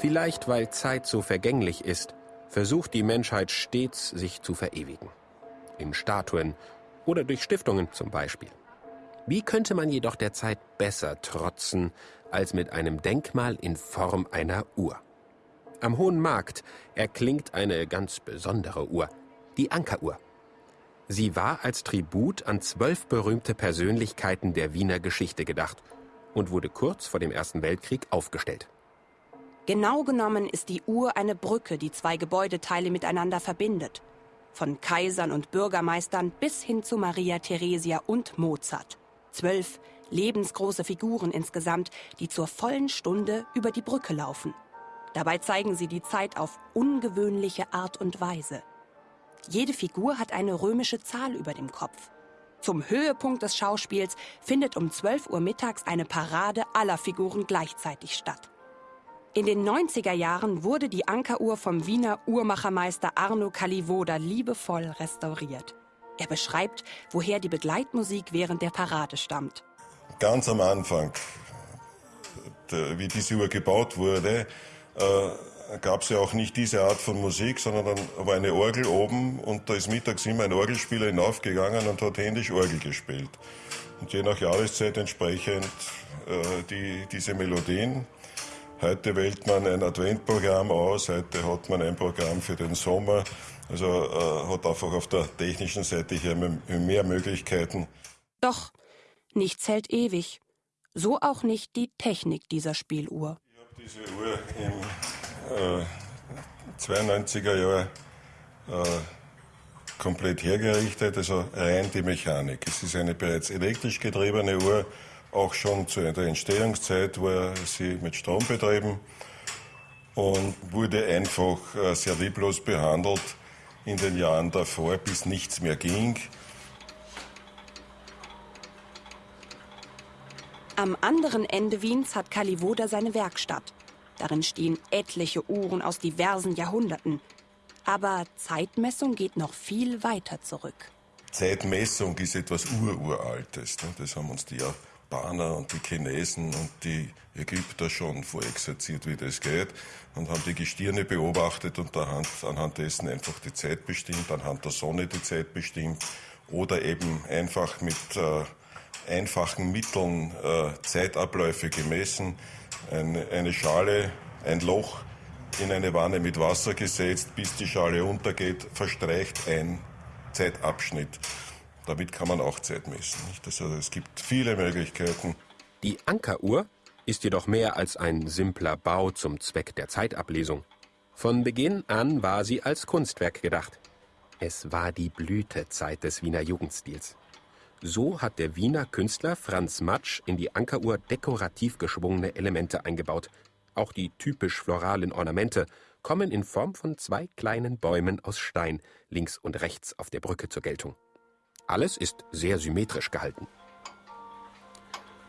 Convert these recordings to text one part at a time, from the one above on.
Vielleicht weil Zeit so vergänglich ist, versucht die Menschheit stets, sich zu verewigen. In Statuen oder durch Stiftungen zum Beispiel. Wie könnte man jedoch der Zeit besser trotzen als mit einem Denkmal in Form einer Uhr? Am Hohen Markt erklingt eine ganz besondere Uhr, die Ankeruhr. Sie war als Tribut an zwölf berühmte Persönlichkeiten der Wiener Geschichte gedacht und wurde kurz vor dem Ersten Weltkrieg aufgestellt. Genau genommen ist die Uhr eine Brücke, die zwei Gebäudeteile miteinander verbindet. Von Kaisern und Bürgermeistern bis hin zu Maria Theresia und Mozart. Zwölf lebensgroße Figuren insgesamt, die zur vollen Stunde über die Brücke laufen. Dabei zeigen sie die Zeit auf ungewöhnliche Art und Weise. Jede Figur hat eine römische Zahl über dem Kopf. Zum Höhepunkt des Schauspiels findet um 12 Uhr mittags eine Parade aller Figuren gleichzeitig statt. In den 90er Jahren wurde die Ankeruhr vom Wiener Uhrmachermeister Arno Kalivoda liebevoll restauriert. Er beschreibt, woher die Begleitmusik während der Parade stammt. Ganz am Anfang, wie diese Uhr gebaut wurde, äh, gab es ja auch nicht diese Art von Musik, sondern dann war eine Orgel oben und da ist mittags immer ein Orgelspieler hinaufgegangen und hat händisch Orgel gespielt. Und je nach Jahreszeit entsprechend äh, die, diese Melodien. Heute wählt man ein Adventprogramm aus, heute hat man ein Programm für den Sommer. Also äh, hat einfach auf der technischen Seite hier mehr Möglichkeiten. Doch nichts hält ewig. So auch nicht die Technik dieser Spieluhr. Ich habe diese Uhr im äh, 92er Jahr äh, komplett hergerichtet, also rein die Mechanik. Es ist eine bereits elektrisch getriebene Uhr auch schon zu der Entstehungszeit war sie mit Strom betrieben und wurde einfach äh, sehr lieblos behandelt in den Jahren davor, bis nichts mehr ging. Am anderen Ende Wiens hat Kalivoda seine Werkstatt. Darin stehen etliche Uhren aus diversen Jahrhunderten. Aber Zeitmessung geht noch viel weiter zurück. Zeitmessung ist etwas Ururaltes. Ne? Das haben uns die ja Japaner und die Chinesen und die Ägypter schon vorexerziert, wie das geht, und haben die Gestirne beobachtet und anhand, anhand dessen einfach die Zeit bestimmt, anhand der Sonne die Zeit bestimmt oder eben einfach mit äh, einfachen Mitteln äh, Zeitabläufe gemessen, eine, eine Schale, ein Loch in eine Wanne mit Wasser gesetzt, bis die Schale untergeht, verstreicht ein Zeitabschnitt. Damit kann man auch Zeit messen. Also es gibt viele Möglichkeiten. Die Ankeruhr ist jedoch mehr als ein simpler Bau zum Zweck der Zeitablesung. Von Beginn an war sie als Kunstwerk gedacht. Es war die Blütezeit des Wiener Jugendstils. So hat der Wiener Künstler Franz Matsch in die Ankeruhr dekorativ geschwungene Elemente eingebaut. Auch die typisch floralen Ornamente kommen in Form von zwei kleinen Bäumen aus Stein links und rechts auf der Brücke zur Geltung. Alles ist sehr symmetrisch gehalten.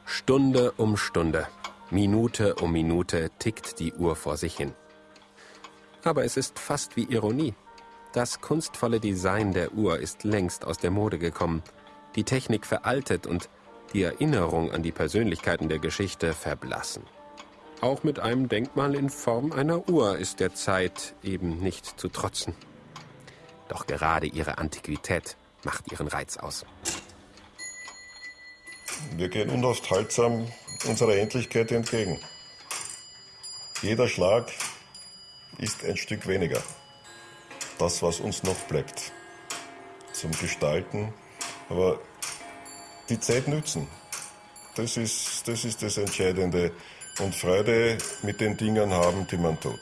Stunde um Stunde, Minute um Minute tickt die Uhr vor sich hin. Aber es ist fast wie Ironie. Das kunstvolle Design der Uhr ist längst aus der Mode gekommen, die Technik veraltet und die Erinnerung an die Persönlichkeiten der Geschichte verblassen. Auch mit einem Denkmal in Form einer Uhr ist der Zeit eben nicht zu trotzen. Doch gerade ihre Antiquität macht ihren Reiz aus. Wir gehen unaufhaltsam unserer Endlichkeit entgegen. Jeder Schlag ist ein Stück weniger. Das, was uns noch bleibt zum Gestalten. Aber die Zeit nützen. Das ist, das ist das Entscheidende. Und Freude mit den Dingen haben, die man tut.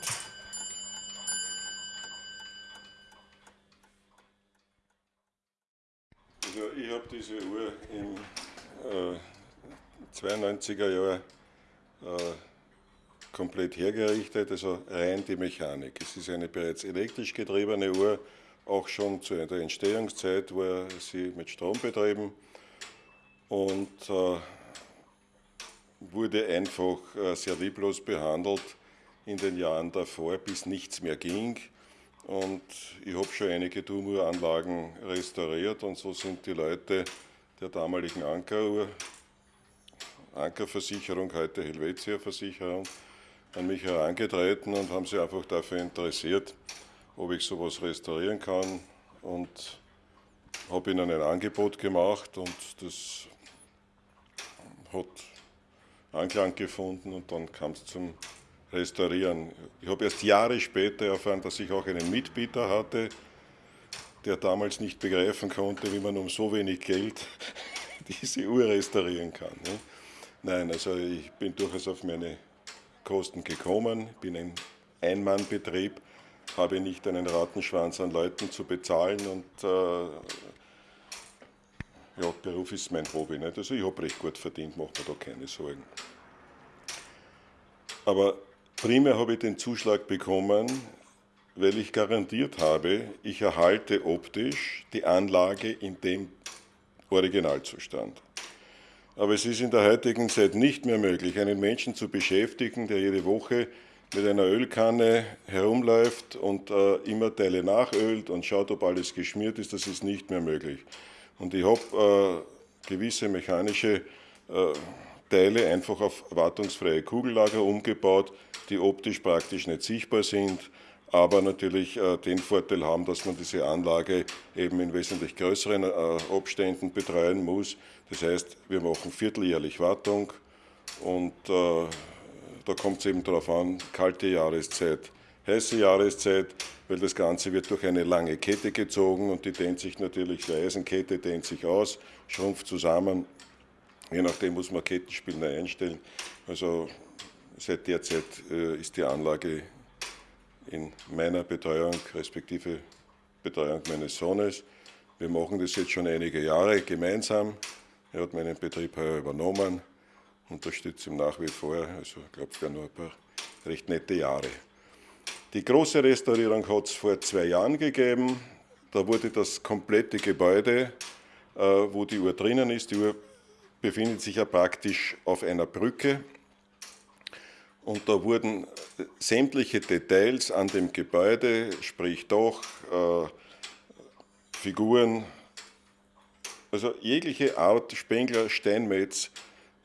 Diese Uhr im äh, 92er Jahr äh, komplett hergerichtet, also rein die Mechanik. Es ist eine bereits elektrisch getriebene Uhr, auch schon zu der Entstehungszeit war sie mit Strom betrieben und äh, wurde einfach äh, sehr lieblos behandelt in den Jahren davor, bis nichts mehr ging. Und ich habe schon einige Turmuranlagen restauriert und so sind die Leute der damaligen Ankeruhr, Ankerversicherung, heute Helvetia Versicherung, an mich herangetreten und haben sich einfach dafür interessiert, ob ich sowas restaurieren kann. Und habe ihnen ein Angebot gemacht und das hat Anklang gefunden und dann kam es zum Restaurieren. Ich habe erst Jahre später erfahren, dass ich auch einen Mitbieter hatte, der damals nicht begreifen konnte, wie man um so wenig Geld diese Uhr restaurieren kann. Ne? Nein, also ich bin durchaus auf meine Kosten gekommen, bin ein Einmannbetrieb, habe nicht einen Rattenschwanz an Leuten zu bezahlen und äh, ja, Beruf ist mein Hobby. Nicht? Also ich habe recht gut verdient, mache mir da keine Sorgen. Aber primär habe ich den Zuschlag bekommen, weil ich garantiert habe, ich erhalte optisch die Anlage in dem Originalzustand. Aber es ist in der heutigen Zeit nicht mehr möglich, einen Menschen zu beschäftigen, der jede Woche mit einer Ölkanne herumläuft und äh, immer Teile nachölt und schaut, ob alles geschmiert ist. Das ist nicht mehr möglich. Und ich habe äh, gewisse mechanische äh, Teile einfach auf wartungsfreie Kugellager umgebaut, die optisch praktisch nicht sichtbar sind aber natürlich äh, den Vorteil haben, dass man diese Anlage eben in wesentlich größeren äh, Abständen betreuen muss. Das heißt, wir machen vierteljährlich Wartung und äh, da kommt es eben darauf an, kalte Jahreszeit, heiße Jahreszeit, weil das Ganze wird durch eine lange Kette gezogen und die dehnt sich natürlich, die Eisenkette dehnt sich aus, schrumpft zusammen. Je nachdem muss man Kettenspinner einstellen. Also seit der Zeit äh, ist die Anlage in meiner Betreuung, respektive Betreuung meines Sohnes. Wir machen das jetzt schon einige Jahre gemeinsam. Er hat meinen Betrieb heuer übernommen, unterstütze ihn nach wie vor. Also ich glaube, es werden nur ein paar recht nette Jahre. Die große Restaurierung hat es vor zwei Jahren gegeben. Da wurde das komplette Gebäude, äh, wo die Uhr drinnen ist, die Uhr befindet sich ja praktisch auf einer Brücke und da wurden sämtliche Details an dem Gebäude, sprich Dach, äh, Figuren, also jegliche Art, Spengler, Steinmetz,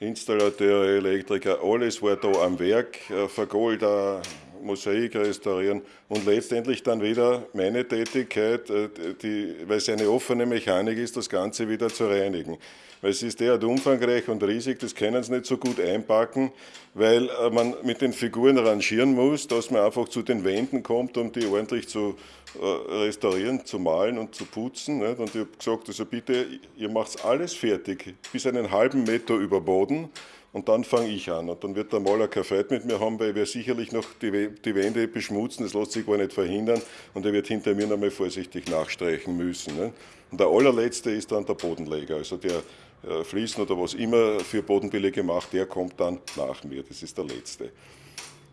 Installateure, Elektriker, alles war da am Werk, äh, Vergolder, Mosaik restaurieren und letztendlich dann wieder meine Tätigkeit, äh, die, weil es eine offene Mechanik ist, das Ganze wieder zu reinigen. Weil es ist derart umfangreich und riesig, das können sie nicht so gut einpacken, weil äh, man mit den Figuren rangieren muss, dass man einfach zu den Wänden kommt, um die ordentlich zu äh, restaurieren, zu malen und zu putzen. Und ich habe gesagt, also bitte, ihr macht alles fertig, bis einen halben Meter über Boden und dann fange ich an. Und dann wird der Maler kein Freude mit mir haben, weil wir sicherlich noch die, die Wände beschmutzen, das lässt sich gar nicht verhindern. Und er wird hinter mir nochmal vorsichtig nachstreichen müssen. Ne? Und der allerletzte ist dann der Bodenleger, also der äh, Fließen oder was immer für Bodenbeläge macht, der kommt dann nach mir. Das ist der letzte.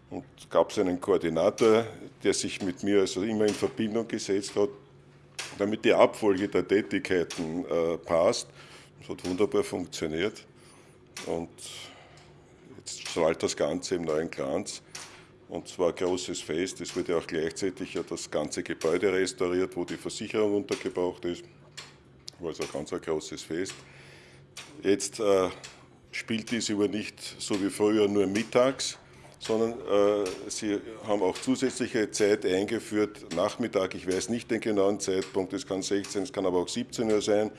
Und gab es einen Koordinator, der sich mit mir also immer in Verbindung gesetzt hat, damit die Abfolge der Tätigkeiten äh, passt. Das hat wunderbar funktioniert. Und Jetzt strahlt das Ganze im neuen Glanz. Und zwar ein großes Fest. Es wurde auch gleichzeitig ja das ganze Gebäude restauriert, wo die Versicherung untergebracht ist. War also ein ganz ein großes Fest. Jetzt äh, spielt diese Uhr nicht so wie früher nur mittags, sondern äh, sie haben auch zusätzliche Zeit eingeführt, Nachmittag, ich weiß nicht den genauen Zeitpunkt, es kann 16, es kann aber auch 17 Uhr sein,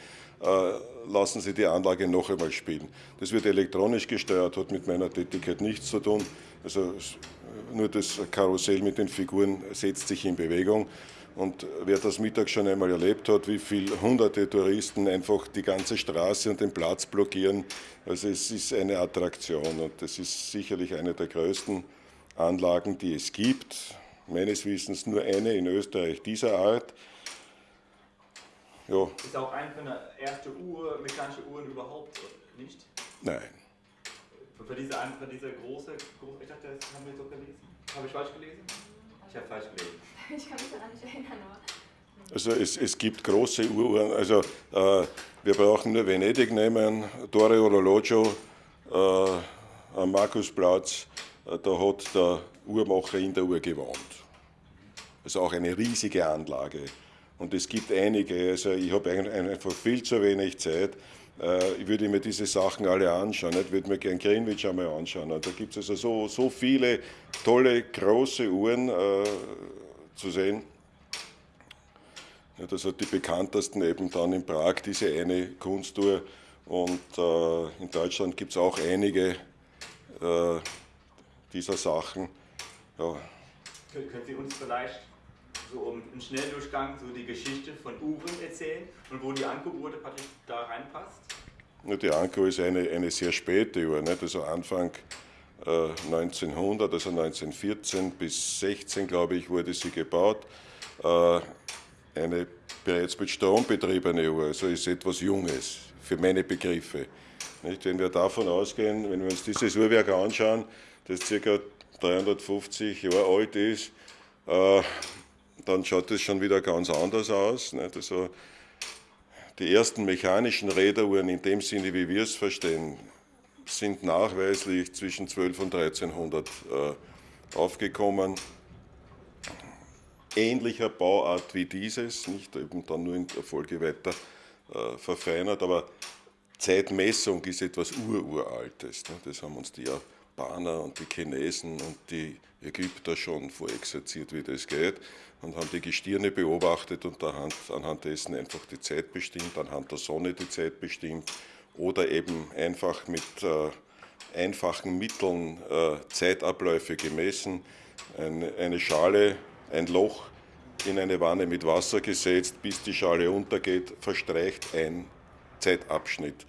äh, lassen Sie die Anlage noch einmal spielen. Das wird elektronisch gesteuert, hat mit meiner Tätigkeit nichts zu tun. Also nur das Karussell mit den Figuren setzt sich in Bewegung. Und wer das Mittag schon einmal erlebt hat, wie viele hunderte Touristen einfach die ganze Straße und den Platz blockieren, also es ist eine Attraktion und das ist sicherlich eine der größten Anlagen, die es gibt. Meines Wissens nur eine in Österreich dieser Art. Ja. Ist auch eine von der ersten Uhr, mechanische Uhren überhaupt nicht? Nein. Für diese, für diese große, große, ich dachte, das haben wir so gelesen. Habe ich falsch gelesen? Ich habe falsch gelesen. Ich kann mich daran nicht erinnern, aber. Also es, es gibt große Uhren, also äh, wir brauchen nur Venedig nehmen, Torre Orologio äh, am Markusplatz, äh, da hat der Uhrmacher in der Uhr gewohnt. Also auch eine riesige Anlage. Und es gibt einige, also ich habe einfach viel zu wenig Zeit, ich würde mir diese Sachen alle anschauen. Ich würde mir gerne Greenwich einmal anschauen. Da gibt es also so, so viele tolle, große Uhren äh, zu sehen. Ja, das hat die bekanntesten eben dann in Prag, diese eine Kunstuhr. Und äh, in Deutschland gibt es auch einige äh, dieser Sachen. Ja. Können Sie uns vielleicht so im Schnelldurchgang so die Geschichte von Uhren erzählen und wo die Anko-Uhr da reinpasst? Die Anko ist eine, eine sehr späte Uhr, nicht? also Anfang äh, 1900, also 1914 bis 16, glaube ich, wurde sie gebaut. Äh, eine bereits mit Strom betriebene Uhr, also ist etwas Junges für meine Begriffe. Nicht? Wenn wir davon ausgehen, wenn wir uns dieses Uhrwerk anschauen, das ca. 350 Jahre alt ist, äh, dann schaut es schon wieder ganz anders aus. Nicht? Also die ersten mechanischen Räderuhren in dem Sinne, wie wir es verstehen, sind nachweislich zwischen 12 und 1300 äh, aufgekommen. Ähnlicher Bauart wie dieses, nicht eben dann nur in der Folge weiter äh, verfeinert, aber Zeitmessung ist etwas Ururaltes. Ne? Das haben uns die Japaner und die Chinesen und die Ägypter schon vorexerziert, wie das geht und haben die Gestirne beobachtet und anhand, anhand dessen einfach die Zeit bestimmt, anhand der Sonne die Zeit bestimmt oder eben einfach mit äh, einfachen Mitteln äh, Zeitabläufe gemessen, eine, eine Schale, ein Loch in eine Wanne mit Wasser gesetzt, bis die Schale untergeht, verstreicht ein Zeitabschnitt.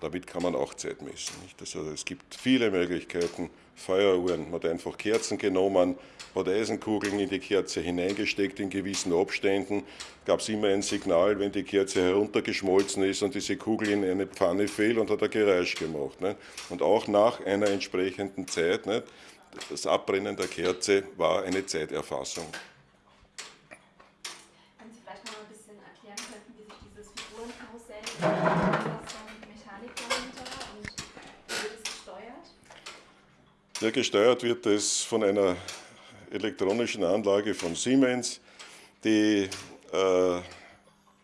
Damit kann man auch Zeit messen. Also es gibt viele Möglichkeiten. Feueruhren, man hat einfach Kerzen genommen, hat Eisenkugeln in die Kerze hineingesteckt in gewissen Abständen, gab es immer ein Signal, wenn die Kerze heruntergeschmolzen ist und diese Kugel in eine Pfanne fiel und hat ein Geräusch gemacht. Nicht? Und auch nach einer entsprechenden Zeit, nicht? das Abbrennen der Kerze war eine Zeiterfassung. Können Sie vielleicht noch ein bisschen erklären wie sich dieses Figurenkarussell Ja, gesteuert wird es von einer elektronischen Anlage von Siemens, die äh,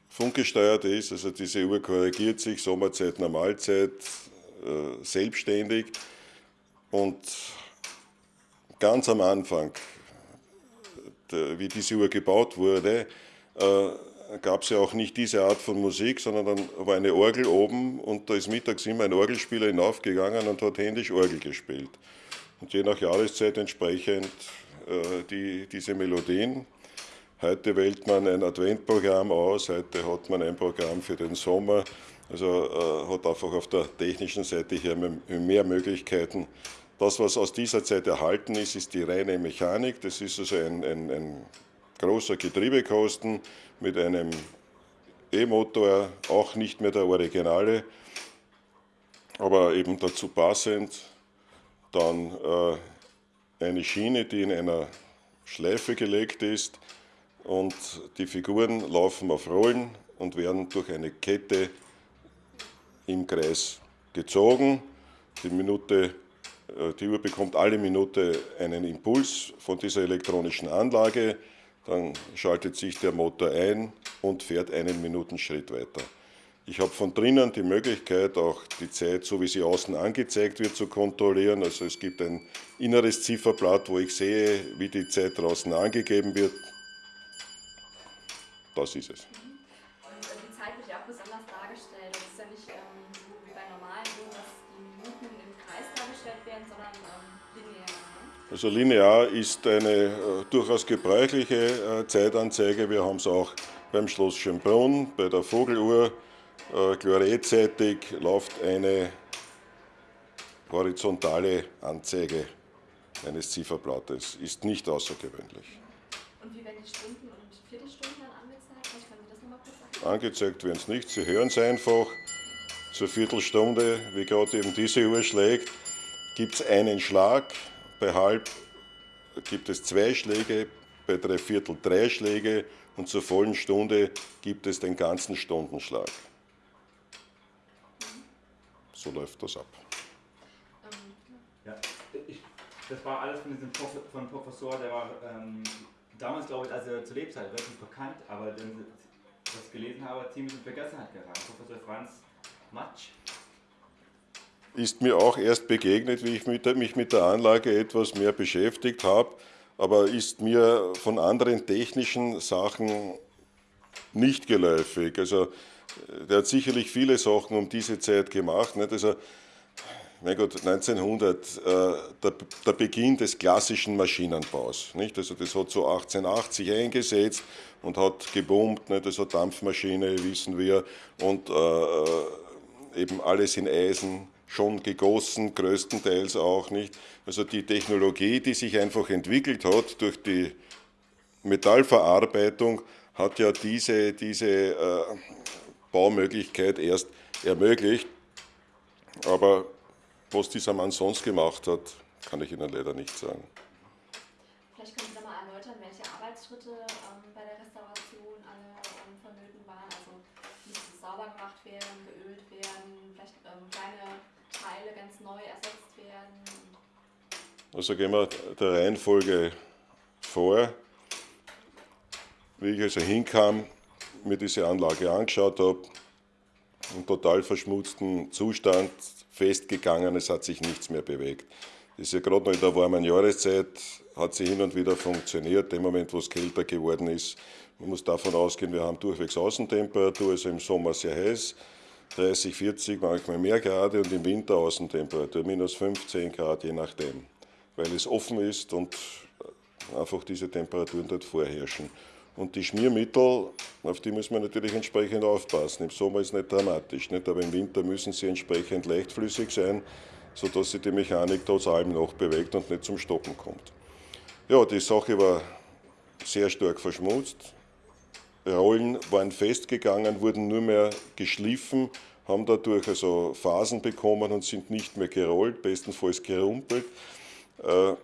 funkgesteuert ist. Also diese Uhr korrigiert sich Sommerzeit, Normalzeit äh, selbstständig. Und ganz am Anfang, der, wie diese Uhr gebaut wurde, äh, gab es ja auch nicht diese Art von Musik, sondern dann war eine Orgel oben und da ist mittags immer ein Orgelspieler hinaufgegangen und hat händisch Orgel gespielt und je nach Jahreszeit entsprechend äh, die, diese Melodien. Heute wählt man ein Adventprogramm aus, heute hat man ein Programm für den Sommer, also äh, hat einfach auf der technischen Seite hier mehr Möglichkeiten. Das, was aus dieser Zeit erhalten ist, ist die reine Mechanik. Das ist also ein, ein, ein großer Getriebekosten mit einem E-Motor, auch nicht mehr der Originale, aber eben dazu passend dann äh, eine Schiene, die in einer Schleife gelegt ist und die Figuren laufen auf Rollen und werden durch eine Kette im Kreis gezogen. Die, Minute, äh, die Uhr bekommt alle Minute einen Impuls von dieser elektronischen Anlage, dann schaltet sich der Motor ein und fährt einen Minutenschritt weiter. Ich habe von drinnen die Möglichkeit, auch die Zeit, so wie sie außen angezeigt wird, zu kontrollieren. Also es gibt ein inneres Zifferblatt, wo ich sehe, wie die Zeit draußen angegeben wird. Das ist es. Und äh, die Zeit wird ja auch besonders dargestellt. Das ist ja nicht ähm, so wie bei normalen Uhren, dass die Minuten im Kreis dargestellt werden, sondern ähm, linear. Ne? Also linear ist eine äh, durchaus gebräuchliche äh, Zeitanzeige. Wir haben es auch beim Schloss Schönbrunn, bei der Vogeluhr äh, chloredseitig läuft eine horizontale Anzeige eines Zifferblattes. Ist nicht außergewöhnlich. Und wie werden die Stunden und Viertelstunden dann angezeigt? Können Sie das nochmal kurz sagen? Angezeigt werden es nicht. Sie hören es einfach. Zur Viertelstunde, wie gerade eben diese Uhr schlägt, gibt es einen Schlag. Bei halb gibt es zwei Schläge, bei drei Viertel drei Schläge und zur vollen Stunde gibt es den ganzen Stundenschlag. So läuft das ab. Ja, ich, das war alles von diesem Prof, von Professor, der war ähm, damals, glaube ich, also zur Lebzeit relativ bekannt, aber dann, das gelesen habe, ziemlich in Vergessenheit geraten. Professor Franz Matsch? Ist mir auch erst begegnet, wie ich mich mit der Anlage etwas mehr beschäftigt habe, aber ist mir von anderen technischen Sachen nicht geläufig. Also der hat sicherlich viele Sachen um diese Zeit gemacht. Nicht? Also mein Gott, 1900, äh, der, der, Beginn des klassischen Maschinenbaus. Nicht? Also das hat so 1880 eingesetzt und hat gebombt, nicht? also Dampfmaschine, wissen wir, und äh, äh, eben alles in Eisen, schon gegossen, größtenteils auch nicht. Also die Technologie, die sich einfach entwickelt hat durch die Metallverarbeitung, hat ja diese, diese äh, Baumöglichkeit erst ermöglicht. Aber was dieser Mann sonst gemacht hat, kann ich Ihnen leider nicht sagen. Vielleicht können Sie da mal erläutern, welche Arbeitsschritte ähm, bei der Restauration alle ähm, vonnöten waren. Also müsste sauber gemacht werden, geölt werden, vielleicht ähm, kleine Teile ganz neu ersetzt werden. Also gehen wir der Reihenfolge vor. Wie ich also hinkam, mir diese Anlage angeschaut habe, im total verschmutzten Zustand, festgegangen, es hat sich nichts mehr bewegt. Das ist ja gerade noch in der warmen Jahreszeit, hat sie hin und wieder funktioniert, im Moment, wo es kälter geworden ist. Man muss davon ausgehen, wir haben durchwegs Außentemperatur, also im Sommer sehr heiß, 30, 40, manchmal mehr Grad und im Winter Außentemperatur, minus 15 Grad, je nachdem, weil es offen ist und einfach diese Temperaturen dort vorherrschen. Und die Schmiermittel, auf die muss man natürlich entsprechend aufpassen. Im Sommer ist es nicht dramatisch, nicht? aber im Winter müssen sie entsprechend leichtflüssig sein, sodass sich die Mechanik trotz allem noch bewegt und nicht zum Stoppen kommt. Ja, die Sache war sehr stark verschmutzt. Rollen waren festgegangen, wurden nur mehr geschliffen, haben dadurch also Phasen bekommen und sind nicht mehr gerollt, bestenfalls gerumpelt. Äh,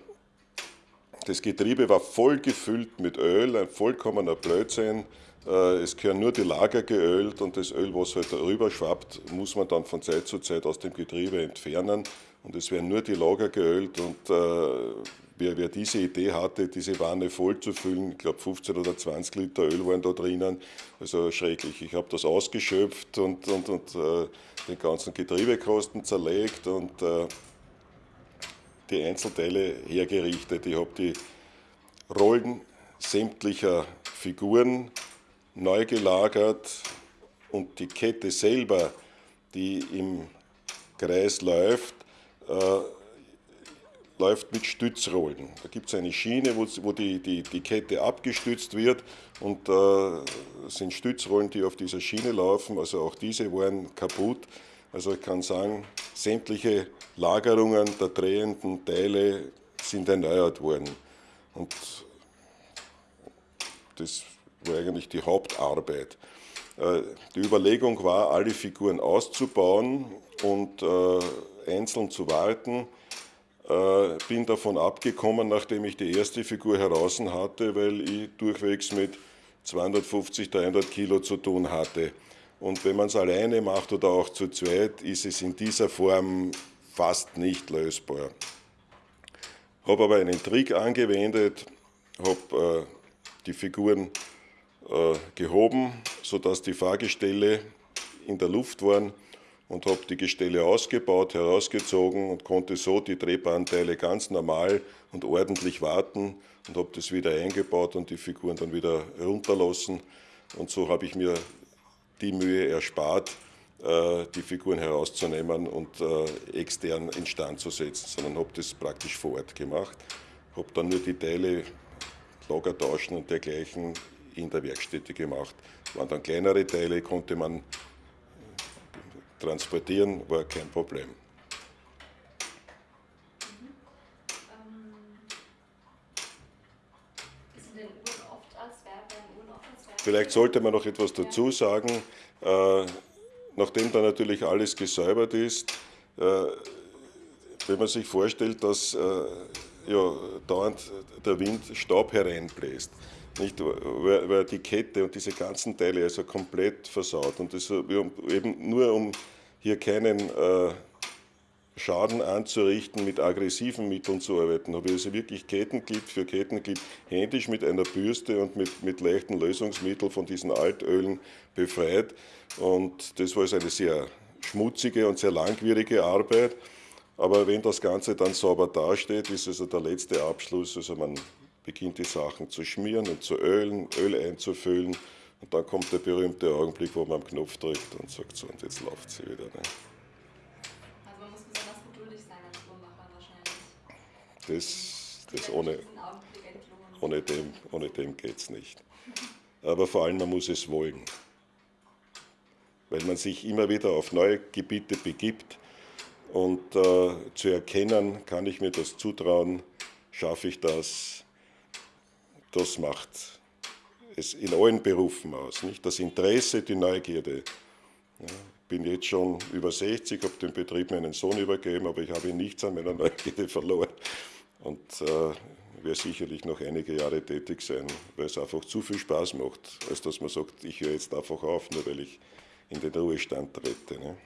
das Getriebe war voll gefüllt mit Öl, ein vollkommener Blödsinn. Äh, es gehören nur die Lager geölt und das Öl, was halt darüber schwappt, muss man dann von Zeit zu Zeit aus dem Getriebe entfernen. Und es werden nur die Lager geölt und äh, wer, wer, diese Idee hatte, diese Wanne voll zu füllen, ich glaube 15 oder 20 Liter Öl waren da drinnen, also schrecklich. Ich habe das ausgeschöpft und, und, und äh, den ganzen Getriebekosten zerlegt und die Einzelteile hergerichtet. Ich habe die Rollen sämtlicher Figuren neu gelagert und die Kette selber, die im Kreis läuft, äh, läuft mit Stützrollen. Da gibt es eine Schiene, wo, wo die, die, die, Kette abgestützt wird und äh, sind Stützrollen, die auf dieser Schiene laufen. Also auch diese waren kaputt. Also ich kann sagen, sämtliche Lagerungen der drehenden Teile sind erneuert worden. Und das war eigentlich die Hauptarbeit. Äh, die Überlegung war, alle Figuren auszubauen und äh, einzeln zu warten. Äh, bin davon abgekommen, nachdem ich die erste Figur heraus hatte, weil ich durchwegs mit 250, 300 Kilo zu tun hatte. Und wenn man es alleine macht oder auch zu zweit, ist es in dieser Form fast nicht lösbar. Habe aber einen Trick angewendet, habe äh, die Figuren äh, gehoben, sodass die Fahrgestelle in der Luft waren und habe die Gestelle ausgebaut, herausgezogen und konnte so die Drehbahnteile ganz normal und ordentlich warten und habe das wieder eingebaut und die Figuren dann wieder runterlassen. Und so habe ich mir die Mühe erspart, äh, die Figuren herauszunehmen und äh, extern instand zu setzen, sondern habe das praktisch vor Ort gemacht. Habe dann nur die Teile, Lager tauschen und dergleichen in der Werkstätte gemacht. Waren dann kleinere Teile, konnte man transportieren, war kein Problem. Vielleicht sollte man noch etwas dazu sagen. Äh, nachdem da natürlich alles gesäubert ist, äh, wenn man sich vorstellt, dass äh, ja, dauernd der Wind Staub hereinbläst, nicht, weil, weil die Kette und diese ganzen Teile also komplett versaut und das eben nur um hier keinen äh, Schaden anzurichten, mit aggressiven Mitteln zu arbeiten. Habe ich also wirklich Kettenglied für Kettenglied händisch mit einer Bürste und mit, mit leichten Lösungsmitteln von diesen Altölen befreit. Und das war also eine sehr schmutzige und sehr langwierige Arbeit. Aber wenn das Ganze dann sauber dasteht, ist also der letzte Abschluss. Also man beginnt die Sachen zu schmieren und zu ölen, Öl einzufüllen. Und dann kommt der berühmte Augenblick, wo man am Knopf drückt und sagt so, und jetzt läuft sie wieder. Ne? Also man muss besonders geduldig sein als Uhrmacher wahrscheinlich. Das, das ohne, ohne dem, ohne dem geht es nicht. Aber vor allem, man muss es wollen. Weil man sich immer wieder auf neue Gebiete begibt und äh, zu erkennen, kann ich mir das zutrauen, schaffe ich das, das macht es in allen Berufen aus. Nicht? Das Interesse, die Neugierde. Ja, ich bin jetzt schon über 60, habe den Betrieb meinen Sohn übergeben, aber ich habe nichts an meiner Neugierde verloren. Und äh, werde sicherlich noch einige Jahre tätig sein, weil es einfach zu viel Spaß macht, als dass man sagt, ich höre jetzt einfach auf, nur weil ich in den Ruhestand trete. Ne?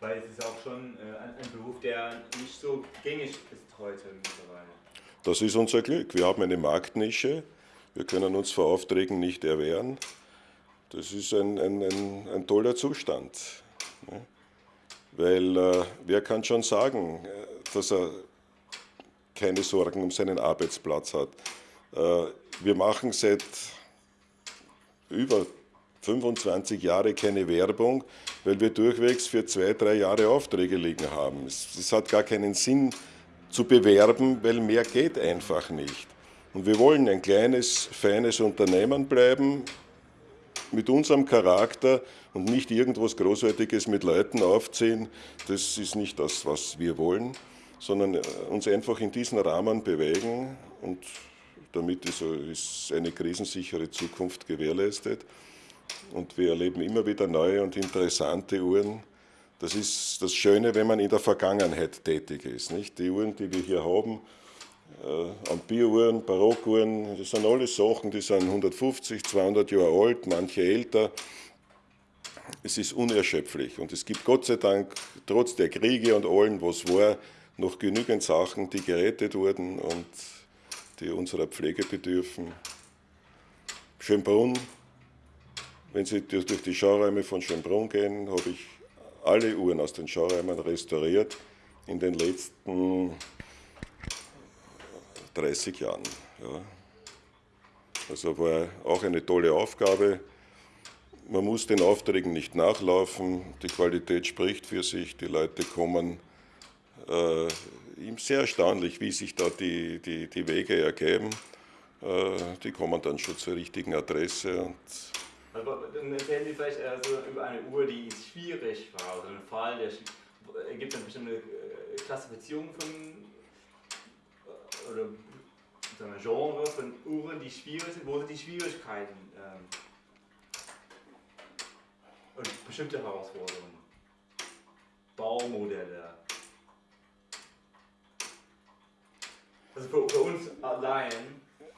Weil es ist auch schon äh, ein, Beruf, der nicht so gängig ist heute mittlerweile. Das ist unser Glück. Wir haben eine Marktnische. Wir können uns vor Aufträgen nicht erwehren. Das ist ein, ein, ein, ein toller Zustand. Ne? Weil äh, wer kann schon sagen, äh, dass er keine Sorgen um seinen Arbeitsplatz hat. Äh, wir machen seit über 25 Jahren keine Werbung, weil wir durchwegs für zwei, drei Jahre Aufträge liegen haben. Es, es hat gar keinen Sinn zu bewerben, weil mehr geht einfach nicht. Und wir wollen ein kleines, feines Unternehmen bleiben mit unserem Charakter und nicht irgendwas Großartiges mit Leuten aufziehen. Das ist nicht das, was wir wollen sondern äh, uns einfach in diesen Rahmen bewegen und damit ist eine krisensichere Zukunft gewährleistet. Und wir erleben immer wieder neue und interessante Uhren. Das ist das Schöne, wenn man in der Vergangenheit tätig ist. Nicht? Die Uhren, die wir hier haben, äh, Ampere-Uhren, Barockuhren, das sind alles Sachen, die sind 150, 200 Jahre alt, manche älter. Es ist unerschöpflich und es gibt Gott sei Dank, trotz der Kriege und allem, was war, noch genügend Sachen, die gerettet wurden und die unserer Pflege bedürfen. Schönbrunn, wenn Sie durch die Schauräume von Schönbrunn gehen, habe ich alle Uhren aus den Schauräumen restauriert in den letzten 30 Jahren. Ja. Also war auch eine tolle Aufgabe. Man muss den Aufträgen nicht nachlaufen, die Qualität spricht für sich, die Leute kommen äh, sehr erstaunlich, wie sich da die, die, die Wege ergeben. Äh, die kommen dann schon zur richtigen Adresse. Und aber dann erzählen Sie vielleicht also über eine Uhr, die schwierig war, oder einen Fall, der gibt eine bestimmte äh, Klassifizierung von oder so ein Genre von Uhren, die schwierig sind, wo sind die Schwierigkeiten ähm, und bestimmte Herausforderungen, Baumodelle, Also für, für uns allein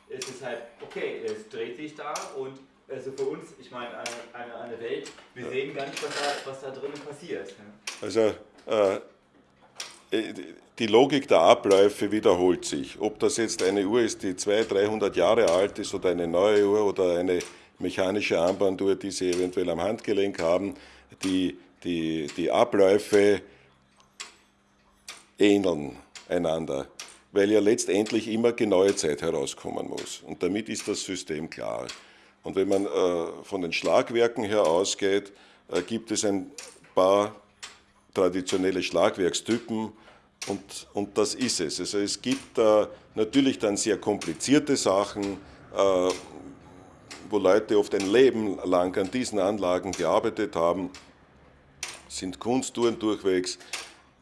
ist es halt, okay, es dreht sich da und also für uns, ich meine, eine, eine, eine Welt, wir sehen gar nicht, was da, was da drinnen passiert. Also äh, die Logik der Abläufe wiederholt sich. Ob das jetzt eine Uhr ist, die 200, 300 Jahre alt ist oder eine neue Uhr oder eine mechanische Armbanduhr, die Sie eventuell am Handgelenk haben, die, die, die Abläufe ähneln einander weil ja letztendlich immer genaue Zeit herauskommen muss. Und damit ist das System klar. Und wenn man äh, von den Schlagwerken her ausgeht, äh, gibt es ein paar traditionelle Schlagwerkstypen und, und das ist es. Also es gibt äh, natürlich dann sehr komplizierte Sachen, äh, wo Leute oft ein Leben lang an diesen Anlagen gearbeitet haben, sind Kunsttouren durchwegs,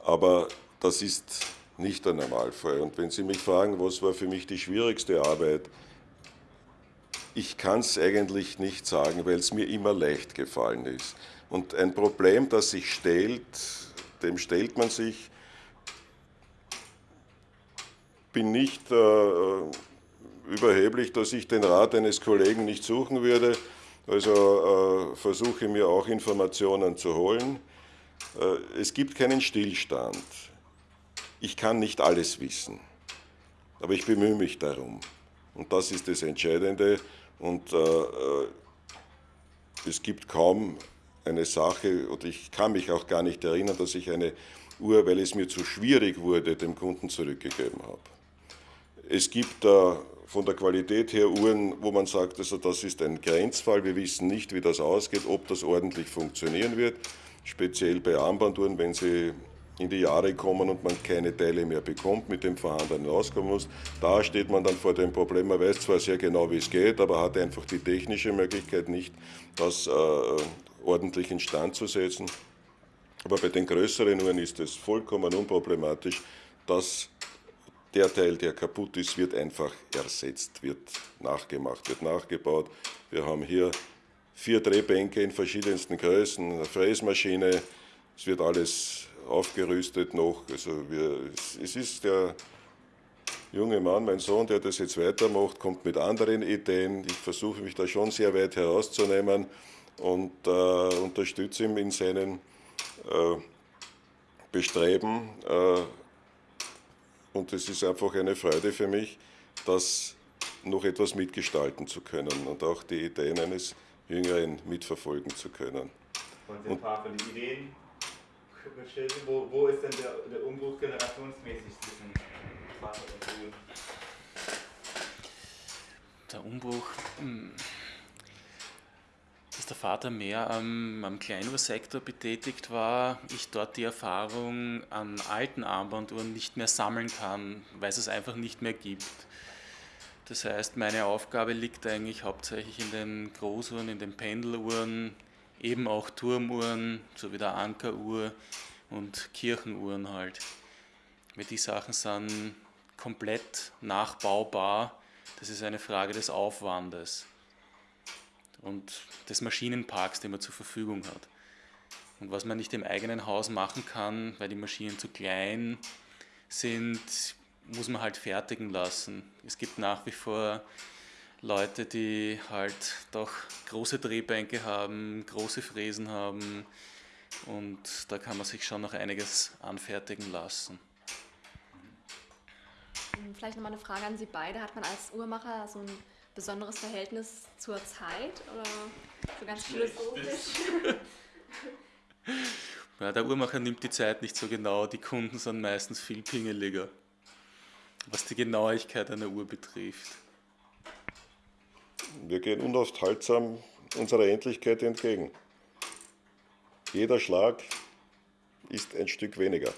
aber das ist nicht der Normalfall. Und wenn Sie mich fragen, was war für mich die schwierigste Arbeit, ich kann es eigentlich nicht sagen, weil es mir immer leicht gefallen ist. Und ein Problem, das sich stellt, dem stellt man sich. Bin nicht äh, überheblich, dass ich den Rat eines Kollegen nicht suchen würde. Also äh, versuche mir auch Informationen zu holen. Äh, es gibt keinen Stillstand ich kann nicht alles wissen, aber ich bemühe mich darum. Und das ist das Entscheidende. Und äh, äh, es gibt kaum eine Sache, oder ich kann mich auch gar nicht erinnern, dass ich eine Uhr, weil es mir zu schwierig wurde, dem Kunden zurückgegeben habe. Es gibt da von der Qualität her Uhren, wo man sagt, also das ist ein Grenzfall, wir wissen nicht, wie das ausgeht, ob das ordentlich funktionieren wird, speziell bei Armbanduhren, wenn sie in die Jahre kommen und man keine Teile mehr bekommt, mit dem vorhandenen auskommen muss. Da steht man dann vor dem Problem, man weiß zwar sehr genau, wie es geht, aber hat einfach die technische Möglichkeit nicht, das äh, ordentlich instand zu setzen. Aber bei den größeren Uhren ist es vollkommen unproblematisch, dass der Teil, der kaputt ist, wird einfach ersetzt, wird nachgemacht, wird nachgebaut. Wir haben hier vier Drehbänke in verschiedensten Größen, eine Fräsmaschine, es wird alles aufgerüstet noch. Also wir, es ist der junge Mann, mein Sohn, der das jetzt weitermacht, kommt mit anderen Ideen. Ich versuche mich da schon sehr weit herauszunehmen und äh, unterstütze ihn in seinen äh, Bestreben. Äh, und es ist einfach eine Freude für mich, das noch etwas mitgestalten zu können und auch die Ideen eines Jüngeren mitverfolgen zu können. Und ein paar von den Ideen wo, wo ist denn der, der Umbruch generationsmäßig zwischen Vater und Sohn? Der Umbruch, hm, dass der Vater mehr am, am Kleinuhrsektor betätigt war, ich dort die Erfahrung an alten Armbanduhren nicht mehr sammeln kann, weil es es einfach nicht mehr gibt. Das heißt, meine Aufgabe liegt eigentlich hauptsächlich in den Großuhren, in den Pendeluhren, eben auch Turmuhren, so wie der Ankeruhr und Kirchenuhren halt. Weil die Sachen sind komplett nachbaubar. Das ist eine Frage des Aufwandes und des Maschinenparks, den man zur Verfügung hat. Und was man nicht im eigenen Haus machen kann, weil die Maschinen zu klein sind, muss man halt fertigen lassen. Es gibt nach wie vor Leute, die halt doch große Drehbänke haben, große Fräsen haben und da kann man sich schon noch einiges anfertigen lassen. Vielleicht nochmal eine Frage an Sie beide. Hat man als Uhrmacher so ein besonderes Verhältnis zur Zeit oder so ganz philosophisch? Ja, der Uhrmacher nimmt die Zeit nicht so genau, die Kunden sind meistens viel pingeliger, was die Genauigkeit einer Uhr betrifft. Wir gehen unaufhaltsam unserer Endlichkeit entgegen. Jeder Schlag ist ein Stück weniger.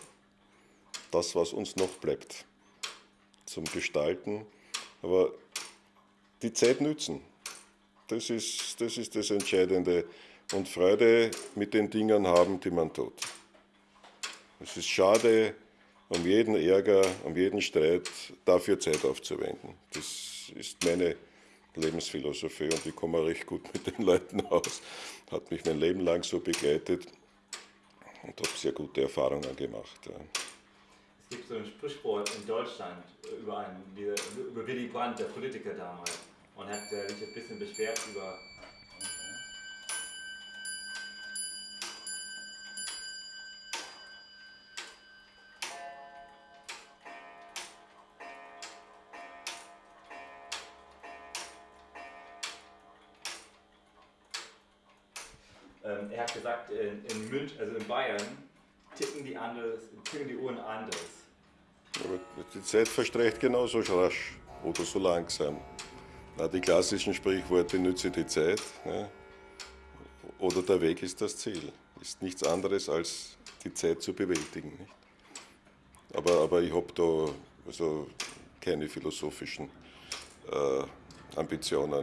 Das, was uns noch bleibt zum Gestalten. Aber die Zeit nützen, das ist, das ist das Entscheidende. Und Freude mit den Dingen haben, die man tut. Es ist schade, um jeden Ärger, um jeden Streit dafür Zeit aufzuwenden. Das ist meine Lebensphilosophie und ich komme recht gut mit den Leuten aus. Hat mich mein Leben lang so begleitet und habe sehr gute Erfahrungen gemacht. Ja. Es gibt so ein Sprichwort in Deutschland über, einen, über Willy Brandt, der Politiker damals, und hat sich ein bisschen beschwert über er hat gesagt, in, in Münch, also in Bayern, ticken die, anders, ticken die Uhren anders. Aber die Zeit verstreicht genauso rasch oder so langsam. Na, die klassischen Sprichworte nütze die Zeit ja, oder der Weg ist das Ziel. Ist nichts anderes als die Zeit zu bewältigen. Nicht? Aber, aber ich habe da also keine philosophischen äh, Ambitionen.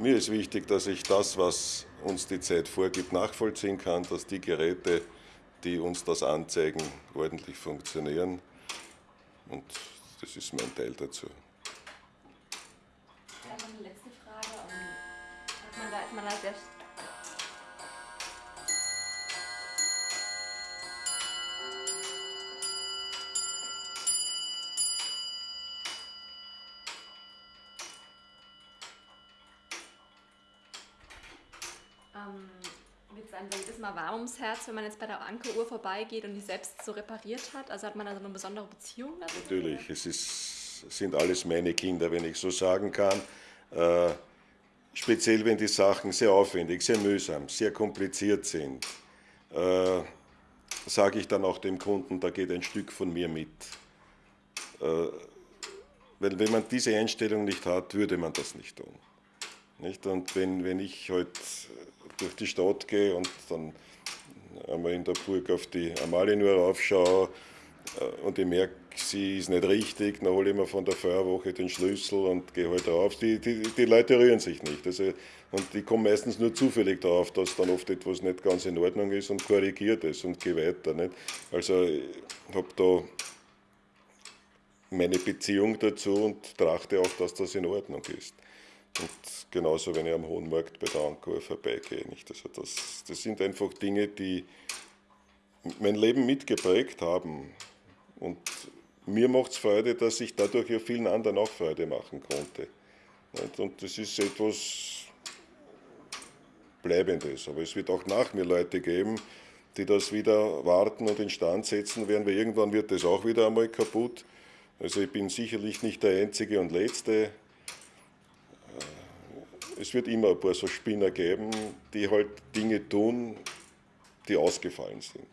Mir ist wichtig, dass ich das, was uns die Zeit vorgibt, nachvollziehen kann, dass die Geräte, die uns das anzeigen, ordentlich funktionieren. Und das ist mein Teil dazu. Dann noch eine letzte Frage. Hat man da, ist man da sehr Mal warm ums Herz, wenn man jetzt bei der Ankeruhr vorbeigeht und die selbst so repariert hat? Also hat man also eine besondere Beziehung dazu? Natürlich, es ist, sind alles meine Kinder, wenn ich so sagen kann. Äh, speziell wenn die Sachen sehr aufwendig, sehr mühsam, sehr kompliziert sind, äh, sage ich dann auch dem Kunden, da geht ein Stück von mir mit. Äh, weil wenn man diese Einstellung nicht hat, würde man das nicht tun. Nicht? Und wenn, wenn ich heute halt durch die Stadt gehe und dann einmal in der Burg auf die Amalienur raufschaue äh, und ich merke, sie ist nicht richtig, dann hole ich mir von der Feuerwoche den Schlüssel und gehe halt rauf. Die, die, die Leute rühren sich nicht. Also, und die kommen meistens nur zufällig darauf, dass dann oft etwas nicht ganz in Ordnung ist und korrigiert es und gehe weiter. Nicht? Also ich habe da meine Beziehung dazu und trachte auch, dass das in Ordnung ist. Und genauso, wenn ich am Hohen Markt bei der Ankur vorbeigehe. Nicht? Also das, das sind einfach Dinge, die mein Leben mitgeprägt haben. Und mir macht es Freude, dass ich dadurch ja vielen anderen auch Freude machen konnte. Und das ist etwas Bleibendes. Aber es wird auch nach mir Leute geben, die das wieder warten und instand setzen werden, weil irgendwann wird das auch wieder einmal kaputt. Also ich bin sicherlich nicht der Einzige und Letzte. Es wird immer ein paar so Spinner geben, die halt Dinge tun, die ausgefallen sind.